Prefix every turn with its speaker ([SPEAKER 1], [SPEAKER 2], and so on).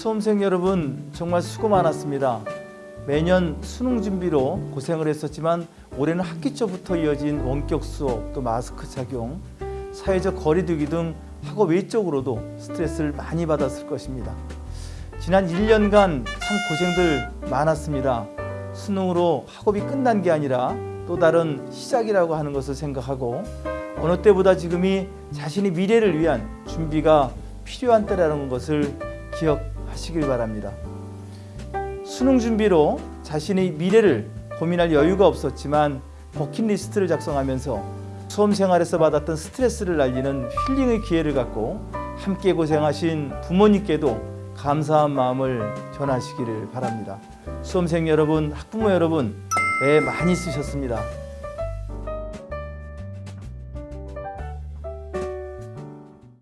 [SPEAKER 1] 수험생 여러분 정말 수고 많았습니다. 매년 수능 준비로 고생을 했었지만 올해는 학기 초부터 이어진 원격 수업, 또 마스크 착용, 사회적 거리 두기 등 학업 외적으로도 스트레스를 많이 받았을 것입니다. 지난 1년간 참 고생들 많았습니다. 수능으로 학업이 끝난 게 아니라 또 다른 시작이라고 하는 것을 생각하고 어느 때보다 지금이 자신의 미래를 위한 준비가 필요한 때라는 것을 기억 하시길 바랍니다. 수능 준비로 자신의 미래를 고민할 여유가 없었지만 버킷리스트를 작성하면서 수험 생활에서 받았던 스트레스를 날리는 힐링의 기회를 갖고 함께 고생하신 부모님께도 감사한 마음을 전하시기를 바랍니다. 수험생 여러분, 학부모 여러분, 애 많이 쓰셨습니다.